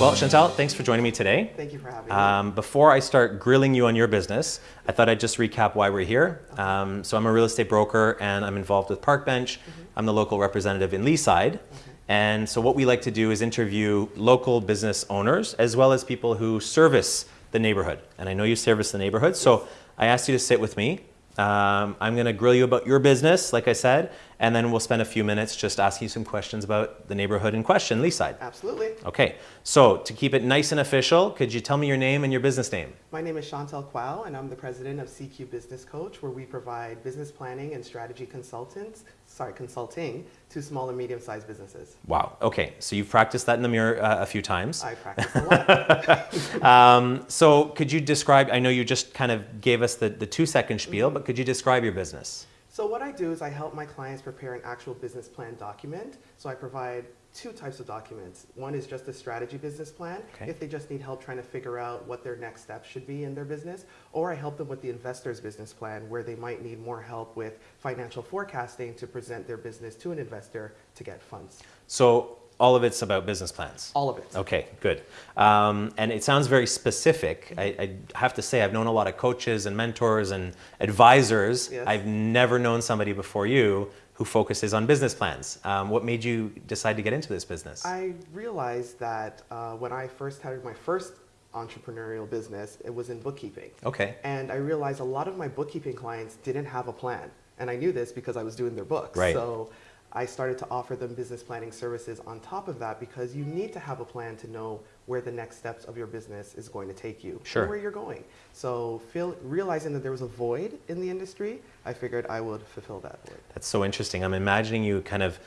Well, Chantal, thanks for joining me today. Thank you for having me. Um, before I start grilling you on your business, I thought I'd just recap why we're here. Um, so I'm a real estate broker and I'm involved with Parkbench. I'm the local representative in Leaside. And so what we like to do is interview local business owners as well as people who service the neighborhood. And I know you service the neighborhood, so I asked you to sit with me. Um, I'm going to grill you about your business, like I said, and then we'll spend a few minutes just asking you some questions about the neighborhood in question, Leaside. Absolutely. Okay, so to keep it nice and official, could you tell me your name and your business name? My name is Chantal Quao, and I'm the president of CQ Business Coach, where we provide business planning and strategy consultants, sorry, consulting to small and medium-sized businesses. Wow, okay, so you've practiced that in the mirror uh, a few times. I practice a lot. Um, so could you describe, I know you just kind of gave us the, the two second spiel, but could you describe your business? so what I do is I help my clients prepare an actual business plan document. So I provide two types of documents. One is just a strategy business plan, Okay. if they just need help trying to figure out what their next steps should be in their business, or I help them with the investor's business plan, where they might need more help with financial forecasting to present their business to an investor to get funds. So all of it's about business plans? All of it. Okay, good. Um, and it sounds very specific. I, I have to say, I've known a lot of coaches and mentors and advisors. Yes. I've never known somebody before you who focuses on business plans. Um, what made you decide to get into this business? I realized that uh, when I first started my first entrepreneurial business, it was in bookkeeping. okay, And I realized a lot of my bookkeeping clients didn't have a plan. And I knew this because I was doing their books. Right. So I started to offer them business planning services on top of that because you need to have a plan to know where the next steps of your business is going to take you Sure. and where you're going. So feel, realizing that there was a void in the industry, I figured I would fulfill that void. that's so interesting. I'm imagining you kind of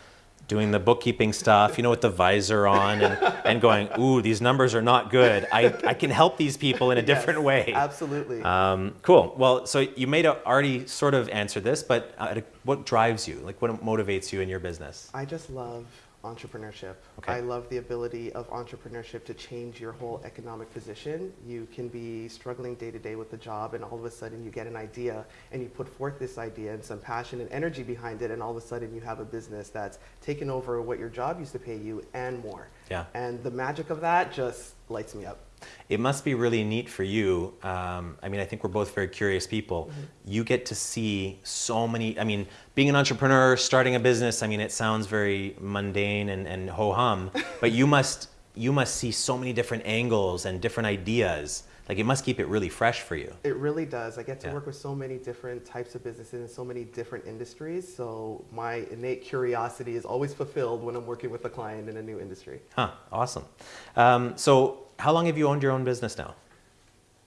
doing the bookkeeping stuff, you know, with the visor on and, and going, ooh, these numbers are not good. I, I can help these people in a different Yes, way. Absolutely. Um, cool. Well, so you may have already sort of answered this, but uh, what drives you? Like, what motivates you in your business? I just love entrepreneurship. Okay. I love the ability of entrepreneurship to change your whole economic position. You can be struggling day to day with the job, and all of a sudden you get an idea and you put forth this idea and some passion and energy behind it, and all of a sudden you have a business that's taken over what your job used to pay you and more. Yeah. And the magic of that just lights me up. It must be really neat for you. Um, I mean, I think we're both very curious people. You get to see so many. I mean, being an entrepreneur, starting a business. I mean, it sounds very mundane and, and ho hum, but you must you must see so many different angles and different ideas. Like, it must keep it really fresh for you. It really does. I get to Yeah. work with so many different types of businesses and so many different industries. So my innate curiosity is always fulfilled when I'm working with a client in a new industry. Huh? Awesome. Um, so, how long have you owned your own business now?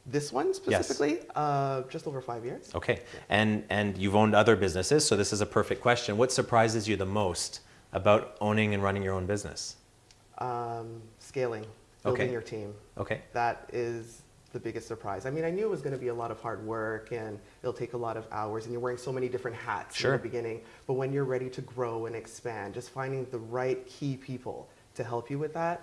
This one specifically, uh, just over five years. Okay, and and you've owned other businesses, so this is a perfect question. What surprises you the most about owning and running your own business? Um, scaling, building Okay. your team. Okay, That is the biggest surprise. I mean, I knew it was going to be a lot of hard work and it'll take a lot of hours, and you're wearing so many different hats Sure. in the beginning. But when you're ready to grow and expand, just finding the right key people to help you with that,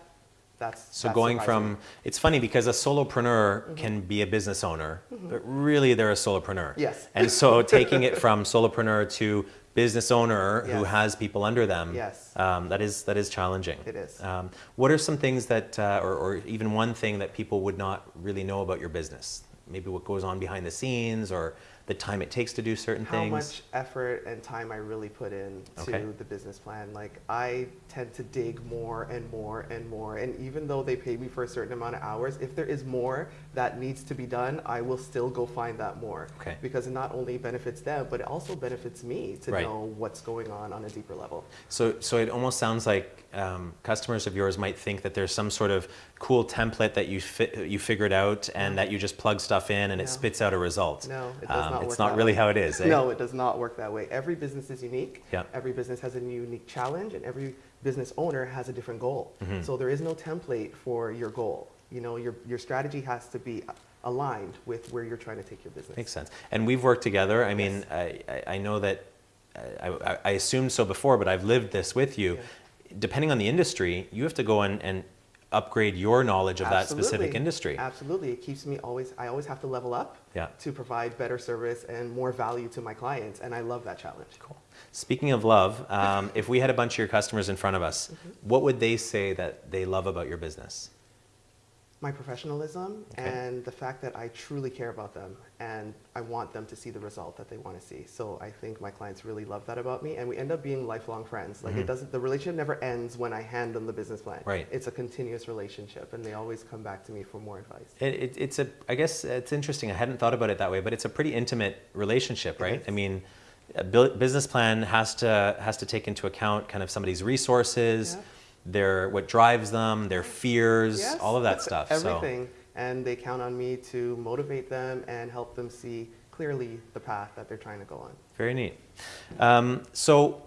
that's so that's going surprising. from it's funny because a solopreneur Mm-hmm. can be a business owner, but really they're a solopreneur. Yes. And so taking it from solopreneur to business owner who has people under them, Yes. um, that is that is challenging. It is. Um, what are some things that, uh, or, or even one thing that people would not really know about your business? Maybe what goes on behind the scenes, or the time it takes to do certain how things. How much effort and time I really put in to Okay. the business plan. Like I tend to dig more and more and more. And even though they pay me for a certain amount of hours, if there is more that needs to be done, I will still go find that more. Okay. Because it not only benefits them, but it also benefits me to Right. know what's going on on a deeper level. So, so it almost sounds like um, customers of yours might think that there's some sort of cool template that you fi- you figured out and that you just plug stuff in and it spits out a result. No, it does not It's work not that really way. how it is. Eh? No, it does not work that way. Every business is unique. Yeah. Every business has a unique challenge, and every business owner has a different goal. Mm-hmm. So there is no template for your goal. You know, your, your strategy has to be aligned with where you're trying to take your business. Makes sense. And we've worked together. I mean, Yes. I, I, I know that I, I, I assumed so before, but I've lived this with you. Yeah. Depending on the industry, you have to go in and upgrade your knowledge of that specific industry. Absolutely. It keeps me always, I always have to level up Yeah. to provide better service and more value to my clients. And I love that challenge. Cool. Speaking of love, um, if we had a bunch of your customers in front of us, Mm-hmm. what would they say that they love about your business? My professionalism Okay. and the fact that I truly care about them and I want them to see the result that they want to see. So I think my clients really love that about me and we end up being lifelong friends. Like it doesn't the relationship never ends when I hand them the business plan. Mm-hmm. Right. It's a continuous relationship and they always come back to me for more advice. It, it, it's a, I guess it's interesting. I hadn't thought about it that way, but it's a pretty intimate relationship, right? I mean, a business plan has to has to take into account kind of somebody's resources, Yeah. Their what drives them, their fears, Yes. all of that stuff. Everything. And they count on me to motivate them and help them see clearly the path that they're trying to go on. Very neat. Um, so,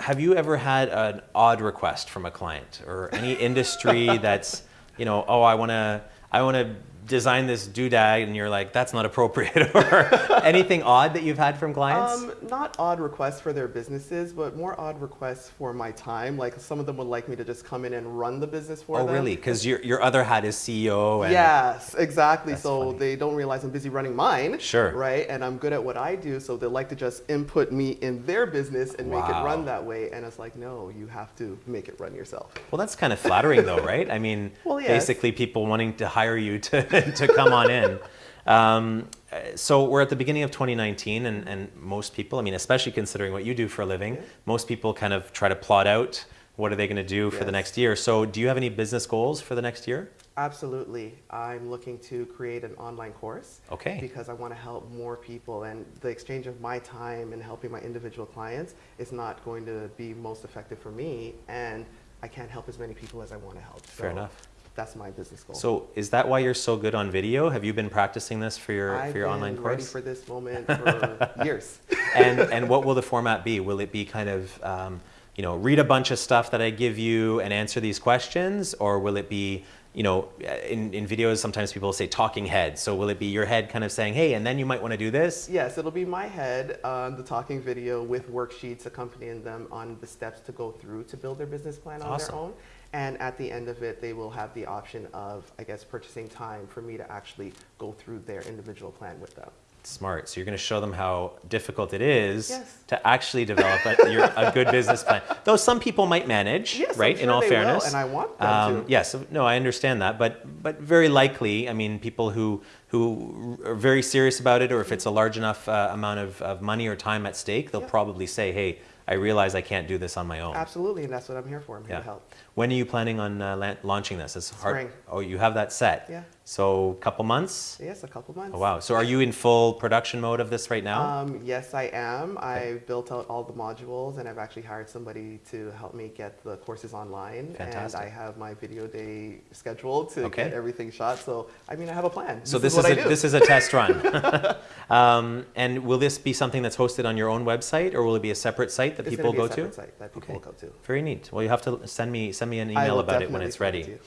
have you ever had an odd request from a client or any industry that's, you know, oh, I want to, I want to design this doodad, and you're like, that's not appropriate, or anything odd that you've had from clients? Um, not odd requests for their businesses, but more odd requests for my time. Like some of them would like me to just come in and run the business for oh, them. Oh really? Because your your other hat is CEO. And, Yes, exactly. So funny. they don't realize I'm busy running mine. Sure. Right? And I'm good at what I do, so they like to just input me in their business and make it run that way. And it's like, no, you have to make it run yourself. Well, that's kind of flattering, though, right? I mean, Well, yes. basically, people wanting to hire you to, to come on in. Um, so we're at the beginning of 2019, and, and most people, I mean, especially considering what you do for a living, Yeah. most people kind of try to plot out what are they going to do for the next year. So, do you have any business goals for the next year? Absolutely. I'm looking to create an online course. Okay. Because I want to help more people, and the exchange of my time and helping my individual clients is not going to be most effective for me, and I can't help as many people as I want to help. Fair enough. That's my business goal. So, is that why you're so good on video? Have you been practicing this for your I've for your been online ready course? for this moment for years. and and what will the format be? Will it be kind of um, you know read a bunch of stuff that I give you and answer these questions, or will it be you know in, in videos sometimes people say talking head. So will it be your head kind of saying, hey, and then you might want to do this? Yes, it'll be my head on the talking video with worksheets accompanying them on the steps to go through to build their business plan on Awesome. their own. And at the end of it, they will have the option of, I guess, purchasing time for me to actually go through their individual plan with them. Smart. So you're going to show them how difficult it is Yes. to actually develop a, your, a good business plan. Though some people might manage, Yes, right? in sure all they will, fairness, and I want them um, to. Yes, no, I understand that, but but very likely, I mean, people who who are very serious about it, or if it's a large enough uh, amount of, of money or time at stake, they'll Yeah. probably say, "Hey, I realize I can't do this on my own." Absolutely, and that's what I'm here for. I'm here Yeah. to help. When are you planning on uh, la- launching this? It's hard. Spring. Oh, you have that set. Yeah. So, a couple months. Yes, a couple months. Oh, wow. So, are you in full production mode of this right now? Um, yes, I am. I built out all the modules, and I've actually hired somebody to help me get the courses online. Fantastic. And I have my video day scheduled to Okay. get everything shot. So, I mean, I have a plan. So this, what is, I a, this is a test run. um, and will this be something that's hosted on your own website, or will it be a separate site that It's people go to? separate Site that people Okay. will go to. Very neat. Well, you have to send me send me an email about it when it's ready.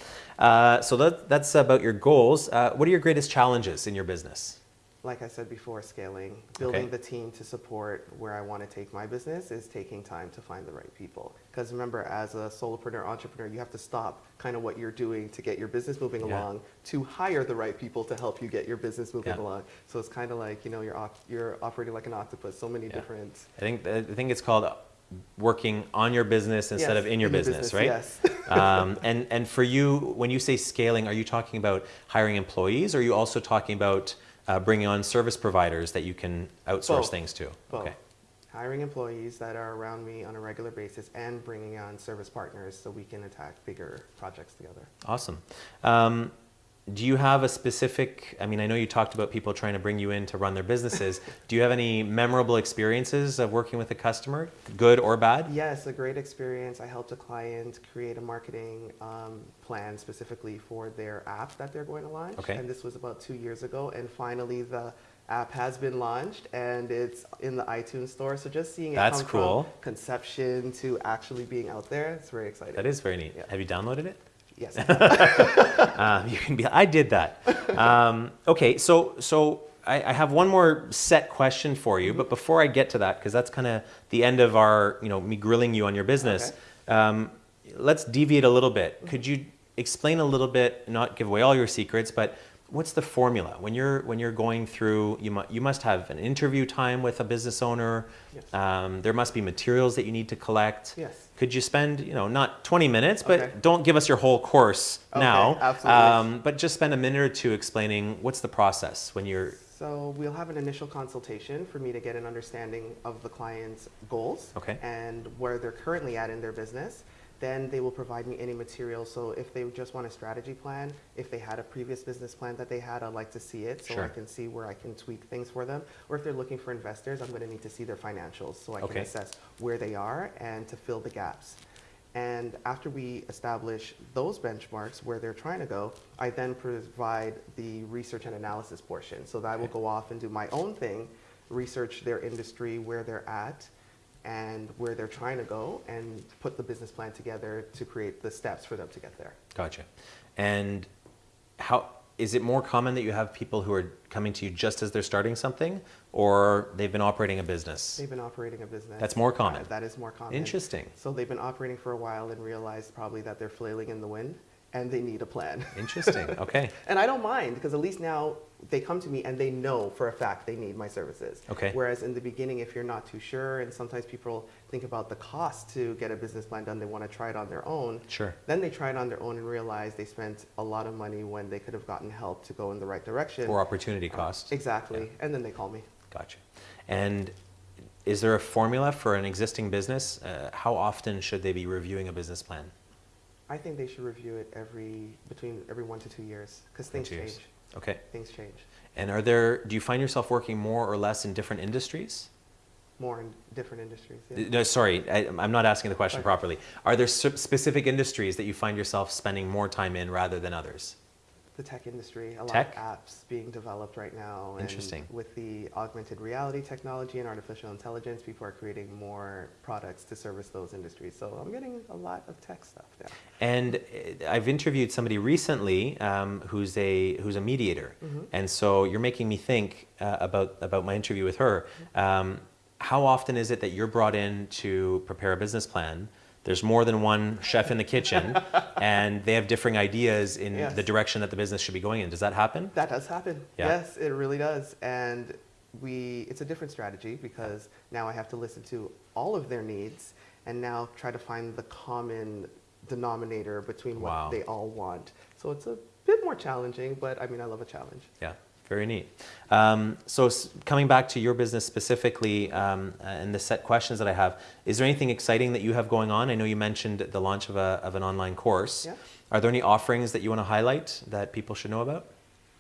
Uh, so that, that's about your goals. Uh, what are your greatest challenges in your business? Like I said before, scaling, building Okay. the team to support where I want to take my business is taking time to find the right people. Because remember, as a solopreneur, entrepreneur, you have to stop kind of what you're doing to get your business moving Yeah. along to hire the right people to help you get your business moving Yeah. along. So it's kind of like, you know, you're, you're operating like an octopus, so many Yeah. different. I think I think it's called working on your business instead Yes, of in your business, right? Yes. um, and and for you, when you say scaling, are you talking about hiring employees, or are you also talking about uh, bringing on service providers that you can outsource Both. things to? Both. Okay. Hiring employees that are around me on a regular basis and bringing on service partners so we can attack bigger projects together. Awesome. Um, do you have a specific? I mean, I know you talked about people trying to bring you in to run their businesses. do you have any memorable experiences of working with a customer, good or bad? Yes, a great experience. I helped a client create a marketing um, plan specifically for their app that they're going to launch. Okay. And this was about two years ago. And finally, the app has been launched and it's in the iTunes store. So just seeing it That's come cool. from conception to actually being out there, it's very exciting. That is very neat. Yeah. Have you downloaded it? Yes. Um, you can be. I did that. Um, okay, so so I, I have one more set question for you, but before I get to that, because that's kind of the end of our, you know, me grilling you on your business. Um, let's deviate a little bit. Could you explain a little bit, not give away all your secrets, but what's the formula when you're when you're going through? You mu- you must have an interview time with a business owner. Yes. Um, there must be materials that you need to collect. Yes. could you spend, you know, not 20 minutes, but Okay. don't give us your whole course Okay, now. absolutely. Um, but just spend a minute or two explaining what's the process when you're. So we'll have an initial consultation for me to get an understanding of the client's goals Okay. and where they're currently at in their business. Then they will provide me any material. So if they just want a strategy plan, if they had a previous business plan that they had, I'd like to see it so Sure. I can see where I can tweak things for them. Or if they're looking for investors, I'm going to need to see their financials so I Okay. can assess where they are and to fill the gaps. And after we establish those benchmarks where they're trying to go, I then provide the research and analysis portion. So that I will go off and do my own thing, research their industry, where they're at, and where they're trying to go, and put the business plan together to create the steps for them to get there. Gotcha. And how is it more common that you have people who are coming to you just as they're starting something, or they've been operating a business? They've been operating a business. That's more common. Uh, that is more common. Interesting. So they've been operating for a while and realized probably that they're flailing in the wind, and they need a plan. Interesting. Okay. And I don't mind because at least now they come to me and they know for a fact they need my services. Okay. Whereas in the beginning, if you're not too sure, and sometimes people think about the cost to get a business plan done, they want to try it on their own. Sure. Then they try it on their own and realize they spent a lot of money when they could have gotten help to go in the right direction. Or opportunity cost. Exactly. And then they call me. Gotcha. And is there a formula for an existing business? Uh, how often should they be reviewing a business plan? I think they should review it every between every one to two years because things change. Okay. Things change And are there? Do you find yourself working more or less in different industries? more in different industries. yeah. No, sorry, I, I'm not asking the question Sorry. properly. Are there specific industries that you find yourself spending more time in rather than others? The tech industry, a Tech? lot of apps being developed right now. and Interesting. With the augmented reality technology and artificial intelligence, people are creating more products to service those industries. So I'm getting a lot of tech stuff now. And uh, I've interviewed somebody recently um, who's a who's a mediator, Mhm. and so you're making me think uh, about about my interview with her. Um, how often is it that you're brought in to prepare a business plan? There's more than one chef in the kitchen, and they have differing ideas in Yes. the direction that the business should be going in. Does that happen? That does happen. Yeah. Yes, it really does. And we, it's a different strategy because now I have to listen to all of their needs and now try to find the common denominator between what Wow. they all want. So it's a bit more challenging, but I mean, I love a challenge. Yeah, very neat. Um, so s- coming back to your business specifically um, and the set questions that I have, is there anything exciting that you have going on? I know you mentioned the launch of, a, of an online course. Yeah. Are there any offerings that you want to highlight that people should know about?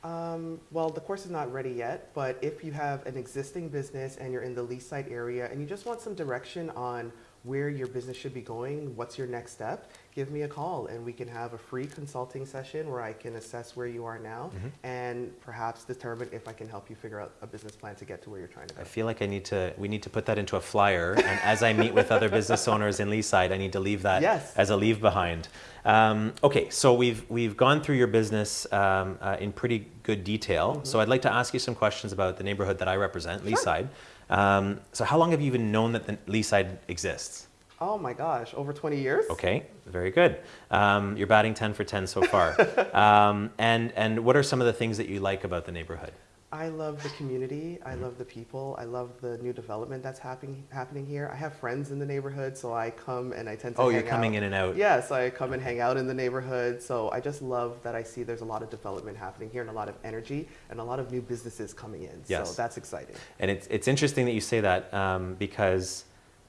Um, well, the course is not ready yet, but if you have an existing business and you're in the Leaside area and you just want some direction on where your business should be going, what's your next step, give me a call and we can have a free consulting session where I can assess where you are now Mhm. and perhaps determine if I can help you figure out a business plan to get to where you're trying to go. I feel like I need to, we need to put that into a flyer. and as I meet with other business owners in Leaside, I need to leave that Yes. as a leave behind. Um, okay, so we've, we've gone through your business um, uh, in pretty good detail. So I'd like to ask you some questions about the neighborhood that I represent. Sure. Leaside. Um, so how long have you even known that the Leaside exists? Oh my gosh, over 20 years? Okay, very good. Um, you're batting 10 for 10 so far. um, and, and what are some of the things that you like about the neighborhood? I love the community. I Mm-hmm. love the people. I love the new development that's happening happening here. I have friends in the neighborhood, so I come and I tend to. Oh, you're coming out. in and out. Yes, I come and hang out in the neighborhood. So I just love that I see there's a lot of development happening here and a lot of energy and a lot of new businesses coming in. Yes. So that's exciting. And it's, it's interesting that you say that um, because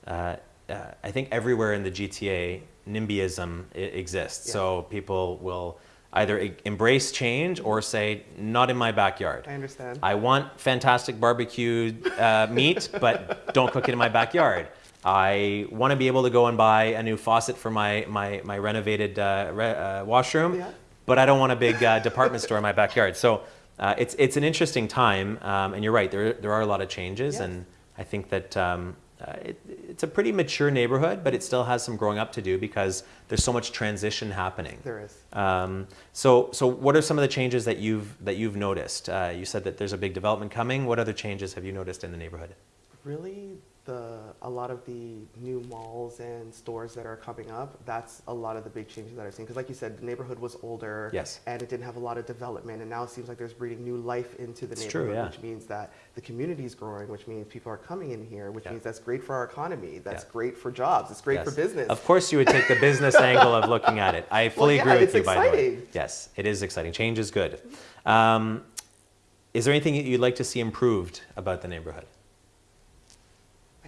uh, uh, I think everywhere in the GTA, NIMBYism I- exists. Yeah. So people will either embrace change or say, not in my backyard. I understand. I want fantastic barbecued uh, meat, but don't cook it in my backyard. I want to be able to go and buy a new faucet for my, my, my renovated uh, re- uh, washroom, Yeah. but I don't want a big uh, department store in my backyard. So uh, it's, it's an interesting time, um, and you're right, there, there are a lot of changes, Yes. and I think that um, uh, it, it's a pretty mature neighborhood, but it still has some growing up to do because there's so much transition happening. there is. Um, so, so what are some of the changes that you've that you've noticed? Uh, you said that there's a big development coming. What other changes have you noticed in the neighborhood? Really, the a lot of the new malls and stores that are coming up, that's a lot of the big changes that I've seen. Because like you said, the neighborhood was older, Yes. and it didn't have a lot of development, and now it seems like there's breathing new life into the It's true, neighborhood, yeah. which means that the community is growing, which means people are coming in here, which Yeah. means that's great for our economy, that's Yeah. great for jobs, it's great for business. Of course, you would take the business angle of looking at it. I fully yeah, agree with you, by the way. Yes, it is exciting. Change is good. Um, is there anything that you'd like to see improved about the neighborhood?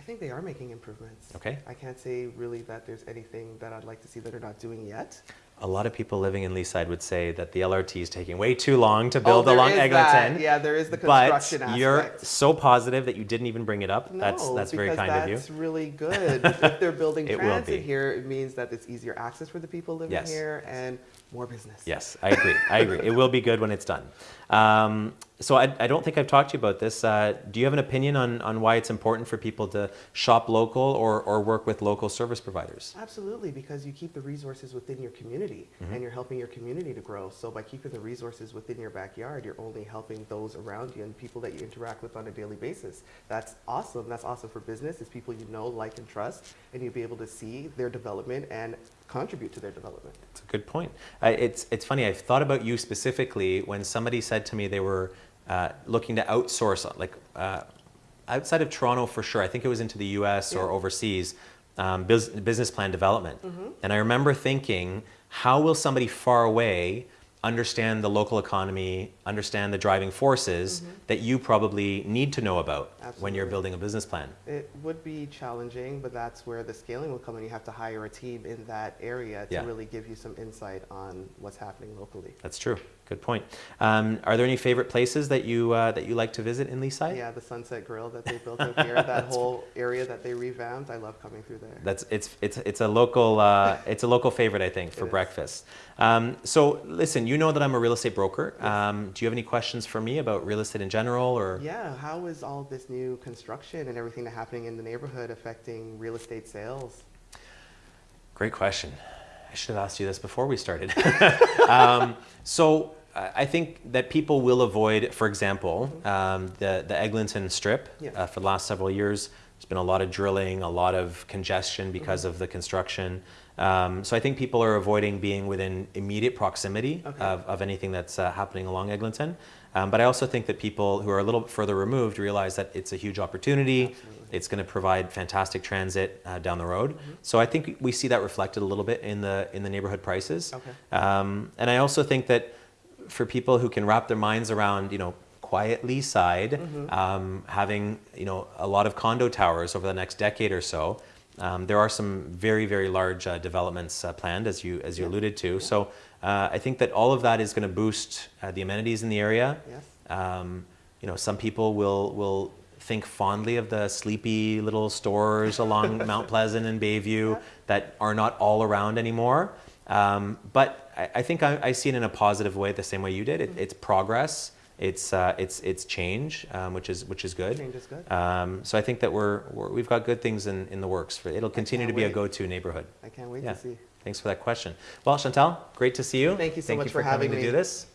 I think they are making improvements. Okay. I can't say really that there's anything that I'd like to see that they're not doing yet. A lot of people living in Leaside would say that the LRT is taking way too long to build oh, along Eglinton. Yeah, there is the construction But construction you're so positive that you didn't even bring it up. No, that's that's very kind of you. that's really good. if they're building It will transit be. here, it means that it's easier access for the people living Yes. here and more business. Yes, I agree. I agree. It will be good when it's done. Um, so I, I don't think I've talked to you about this. Uh, do you have an opinion on, on why it's important for people to shop local or, or work with local service providers? Absolutely, because you keep the resources within your community Mm-hmm. and you're helping your community to grow. So by keeping the resources within your backyard, you're only helping those around you and people that you interact with on a daily basis. That's awesome. That's awesome for business. It's people you know, like, and trust, and you'll be able to see their development and contribute to their development. It's a good point. Uh, it's, it's funny, I've thought about you specifically when somebody said to me they were uh, looking to outsource, like uh, outside of Toronto for sure, I think it was into the US or overseas, um, bus- business plan development. And I remember thinking, how will somebody far away understand the local economy, understand the driving forces mm-hmm. that you probably need to know about when you're building a business plan? It would be challenging, but that's where the scaling will come in. You have to hire a team in that area to Yeah. really give you some insight on what's happening locally. That's true. Good point. Um, are there any favorite places that you uh, that you like to visit in Leaside? Yeah, the Sunset Grill that they built up here, that whole area that they revamped, I love coming through there. That's it's it's it's a local uh, it's a local favorite I think for It breakfast. Um, so listen, you know that I'm a real estate broker. Um, do you have any questions for me about real estate in general or? Yeah, how is all this new construction and everything that's happening in the neighborhood affecting real estate sales? Great question. I should have asked you this before we started. um, so I I think that people will avoid, for example, um, the the Eglinton Strip. Yeah. Uh, for the last several years, there's been a lot of drilling, a lot of congestion because of the construction. Um, so I think people are avoiding being within immediate proximity Okay. of, of anything that's uh, happening along Eglinton. Um, but I also think that people who are a little bit further removed realize that it's a huge opportunity. Absolutely. It's going to provide fantastic transit uh, down the road. Mm-hmm. So I think we see that reflected a little bit in the in the neighborhood prices. Okay. Um, and I also think that for people who can wrap their minds around, you know, quiet Leaside, Mm-hmm. um, having you know a lot of condo towers over the next decade or so, um, there are some very very large uh, developments uh, planned, as you as you Yeah. alluded to. So uh, I think that all of that is going to boost uh, the amenities in the area. Yes. Um, you know, some people will will think fondly of the sleepy little stores along Mount Pleasant and Bayview Yeah. that are not all around anymore. Um, but I, I think I, I see it in a positive way, the same way you did. It, it's progress. It's uh, it's it's change, um, which is which is good. Change is good. Um, so I think that we're, we're we've got good things in, in the works. For it'll continue to be a go-to neighborhood. I can't wait Yeah. to see. Thanks for that question. Well, Chantal, great to see you. Thank you so much for for having coming to me. do this.